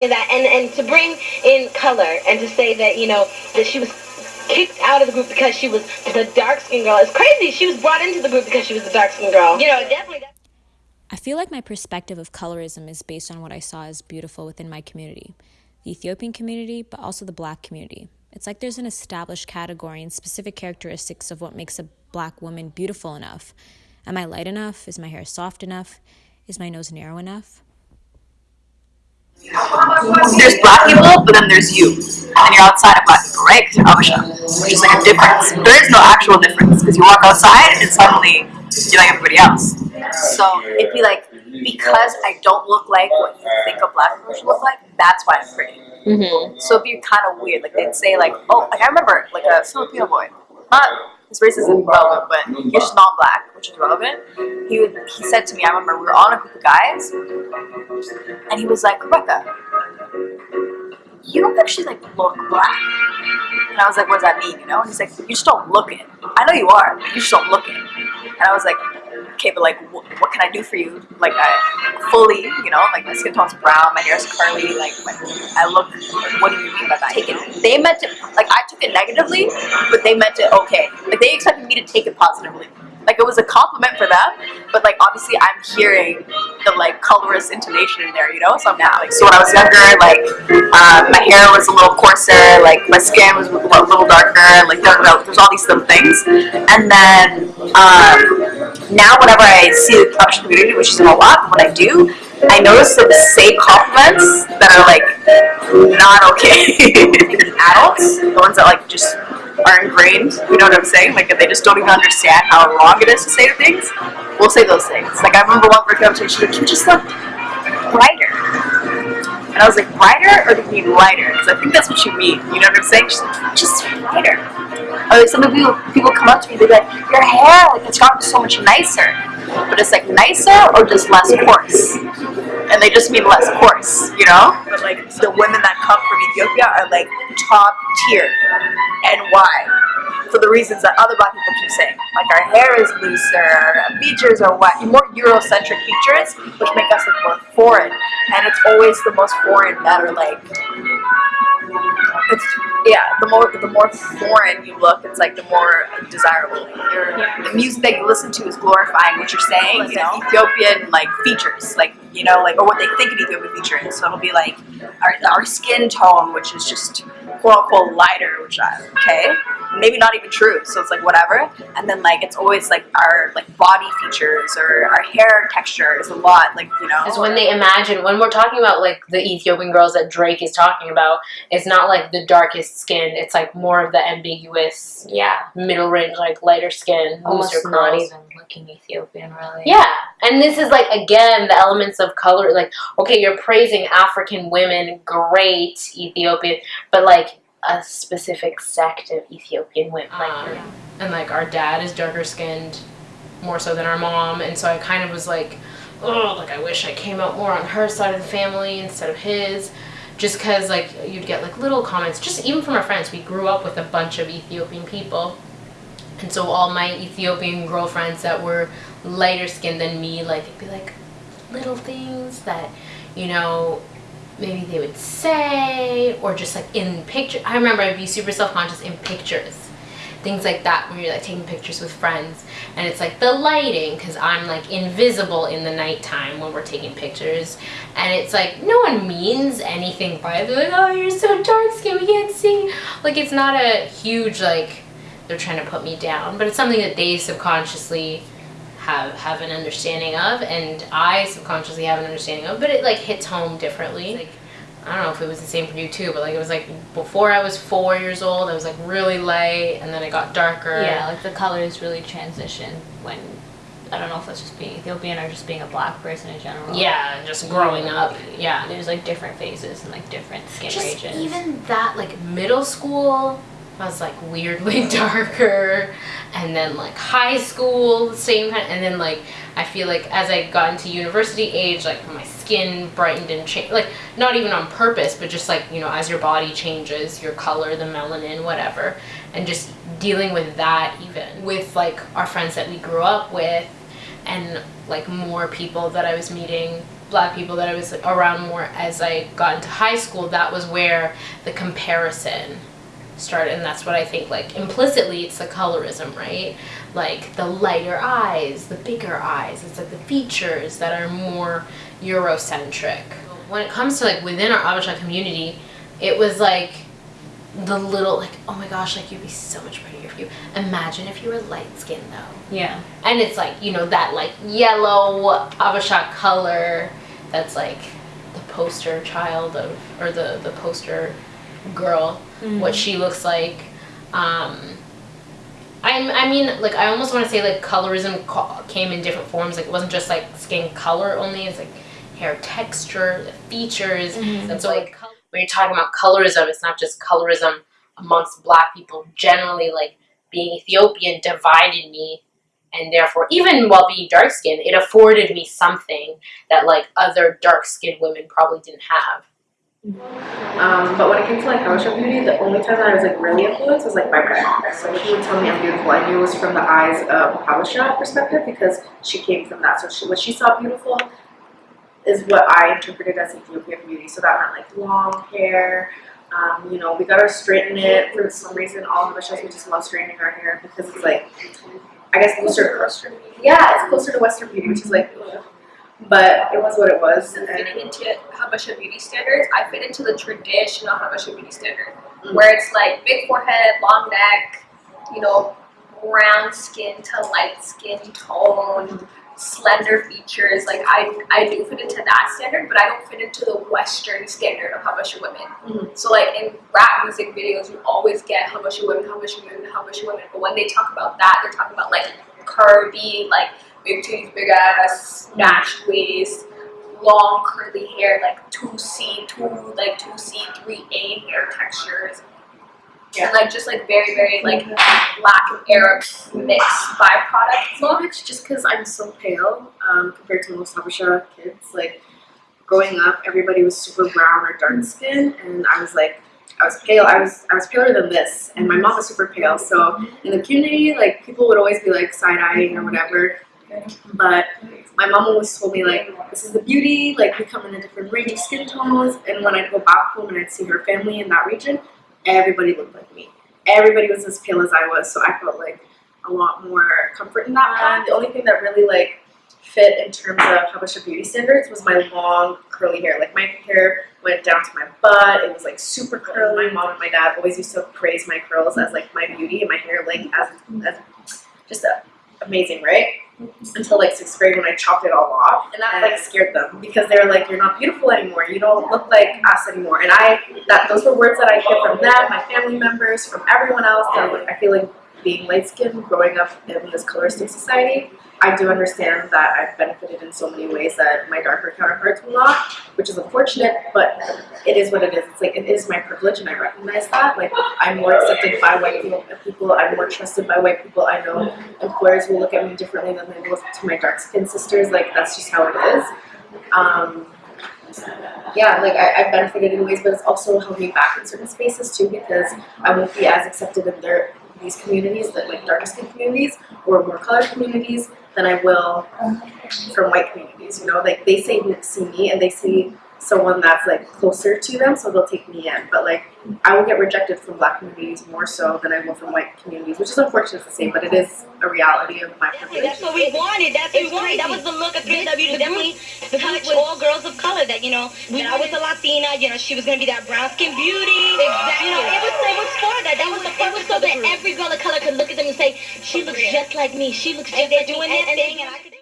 that and and to bring in color and to say that you know that she was kicked out of the group because she was the dark skinned girl is crazy she was brought into the group because she was the dark skinned girl you know definitely I feel like my perspective of colorism is based on what I saw as beautiful within my community, the Ethiopian community, but also the black community. It's like there's an established category and specific characteristics of what makes a black woman beautiful enough. Am I light enough? Is my hair soft enough? Is my nose narrow enough? There's black people, but then there's you, and you're outside of black people, right? Because you're Habesha, which is like a difference. There is no actual difference because you walk outside and suddenly you're like everybody else. So it'd be like because I don't look like what you think a black person should look like. That's why I'm pretty. Mm-hmm. So it'd be kind of weird. Like they'd say like, oh, like I remember like a Filipino boy, not his race isn't relevant, but just not black, which is relevant. He would, he said to me, I remember we were on a group of guys, and he was like, Rebecca, you don't actually like look black. And I was like, what does that mean? You know? And he's like, you just don't look it. I know you are, but you just don't look it. And I was like, okay, but like, wh- what can I do for you? Like, I fully, you know, like my skin tone's brown, my hair's curly, like, my, I look. What do you mean by that? Take it. They meant it. Like, I took it negatively, but they meant it okay. Like, they expected me to take it positively. Like, it was a compliment for them, but like, obviously, I'm hearing the like colorist intonation in there, you know. So I'm now like, so when I was younger, like, um, my hair was a little coarser, like my skin was a little darker, like there's all these little things, and then. Um, now whenever I see the Amish community, which isn't a lot, when I do, I notice that the same compliments that are like not okay. adults, the ones that like just are ingrained, you know what I'm saying? Like they just don't even understand how wrong it is to say things. We'll say those things. Like I remember one was like, "You just look brighter." And I was like, brighter or do you mean lighter? Because I think that's what you mean. You know what I'm saying? She's like, just lighter. Or some of people, people come up to me, they're like, your hair, like it's gotten so much nicer. But it's like nicer or just less coarse? And they just mean less coarse, you know? But like the women that come from Ethiopia are like top tier. And why? For the reasons that other black people keep saying. Like our hair is looser, our features are what more Eurocentric features, which make us look more foreign. And it's always the most foreign that are like it's yeah, the more the more foreign you look, it's like the more desirable. The music that you listen to is glorifying what you're saying, you know, Ethiopian like features, like you know, like or what they think an Ethiopian feature is. So it'll be like our our skin tone, which is just quote unquote lighter, which I okay, maybe not even true. So it's like whatever, and then like it's always like our like body features or our hair texture is a lot like you know. Is when they imagine when we're talking about like the Ethiopian girls that Drake is talking about, it's not like the darkest skin. It's like more of the ambiguous, Yeah. middle range, like lighter skin, Almost looser not curls. even looking Ethiopian, really. Yeah, and this is like again the elements of color. Like, okay, you're praising African women, great Ethiopian, but like a specific sect of Ethiopian women. Like, Um, and like our dad is darker skinned, more so than our mom, and so I kind of was like, oh, like I wish I came out more on her side of the family instead of his. Just because like you'd get like little comments, just even from our friends. We grew up with a bunch of Ethiopian people, and so all my Ethiopian girlfriends that were lighter skinned than me, like it'd be like little things that, you know, maybe they would say, or just like in picture. I remember I'd be super self conscious in pictures, things like that when you're like taking pictures with friends, and it's like the lighting because I'm like invisible in the nighttime when we're taking pictures, and it's like no one means anything by it. They're like, oh, you're so dark skinned, we can't see. Like it's not a huge like they're trying to put me down, but it's something that they subconsciously have have an understanding of, and I subconsciously have an understanding of, but it like hits home differently. Like I don't know if it was the same for you too, but like it was like before I was four years old, I was like really light, and then it got darker. Yeah, like the colors really transition when I don't know if that's just being Ethiopian or just being a black person in general. yeah, just growing mm-hmm. up. Yeah, There's like different phases and like different skin just regions. even that like middle school I was like weirdly darker. And then like high school same kind and then like I feel like as I got into university age like my skin brightened and changed like not even on purpose but just like you know as your body changes your color the melanin whatever and just dealing with that even with like our friends that we grew up with and like more people that I was meeting black people that I was around more as I got into high school, that was where the comparison started and that's what I think like implicitly it's the colorism, right? Like the lighter eyes, the bigger eyes, it's like the features that are more Eurocentric. When it comes to like within our Habesha community, it was like the little like oh my gosh like you'd be so much prettier if you imagine if you were light skinned though Yeah. and it's like you know that like yellow Habesha color that's like the poster child of or the the poster girl what she looks like. Um I, I mean like i almost want to say like colorism ca- came in different forms. Like it wasn't just like skin color only it's like hair texture the features. And so like col- when you're talking about colorism it's not just colorism amongst black people generally like being ethiopian divided me and therefore even while being dark skinned it afforded me something that like other dark skinned women probably didn't have Um, but when it came to like Habesha beauty, the only time that I was like really influenced was like my grandmother. So she would tell me I'm beautiful. I knew it was from the eyes of a Habesha perspective because she came from that. So she, what she saw beautiful is what I interpreted as Ethiopian beauty. So that meant like long hair. Um, you know, we got to straighten it for some reason. All Habeshas we just love straightening our hair because it's like, I guess closer. To Western beauty. Yeah, it's closer to Western beauty, which is like. But it was what it was. and And fitting into Habesha beauty standards, I fit into the traditional Habesha beauty standard, Mm. where it's like big forehead, long neck, you know, brown skin to light skin tone, slender features. Like I, I do fit into that standard, but I don't fit into the Western standard of Habesha women. Mhm. So like in rap music videos, you always get Habesha women, Habesha women, Habesha women. But when they talk about that, they're talking about like curvy, like big titties, big ass, snatched waist, long curly hair, like two C, two like two C, three A hair textures. And like just like very, very like black and Arab mixed byproduct much just because I'm so pale um, compared to most Habesha kids. Like growing up, everybody was super brown or dark skin, and I was like, I was pale. I was I was paler than this, and my mom was super pale. So in the community, like people would always be like side eyeing or whatever. But my mom always told me like, this is the beauty. Like we come in a different range of skin tones, and when I'd go back home and I'd see her family in that region, everybody looked like me. Everybody was as pale as I was, so I felt like a lot more comfort in that plan. The only thing that really like fit in terms of Habesha beauty standards was my long curly hair. Like my hair went down to my butt. It was like super curly. My mom and my dad always used to praise my curls as like my beauty and my hair like as, as just amazing, right? Until like sixth grade when I chopped it all off, and that like scared them because they were like, "You're not beautiful anymore. You don't look like us anymore." And I that those were words that I hear from them, my family members, from everyone else. That like I feel like being light skinned, growing up in this coloristic society, I do understand that I've benefited in so many ways that my darker counterparts will not, which is unfortunate, but it is what it is. It's like it is my privilege and I recognize that. Like I'm more accepted by white people, I'm more trusted by white people. I know employers will look at me differently than they will to my dark skinned sisters. Like that's just how it is. Um, yeah, like I, I've benefited in ways, but it's also held me back in certain spaces too because I won't be as accepted in their these communities, that like darker skin communities or more colored communities, than I will from white communities. You know, like they say see me and they see someone that's like closer to them, so they'll take me in. But like I will get rejected from black communities more so than I will from white communities, which is unfortunate to say, but it is a reality of my privilege. That's what we wanted. That's what we wanted. That was the look of 3LW to definitely touch all girls of color. That you know, when I was a Latina, you know, she was gonna be that brown skin beauty. Exactly. You know, it was it was for that. That was the purpose so that every girl of color could look at them and say, she looks just like me. She looks just like me. And, and, and.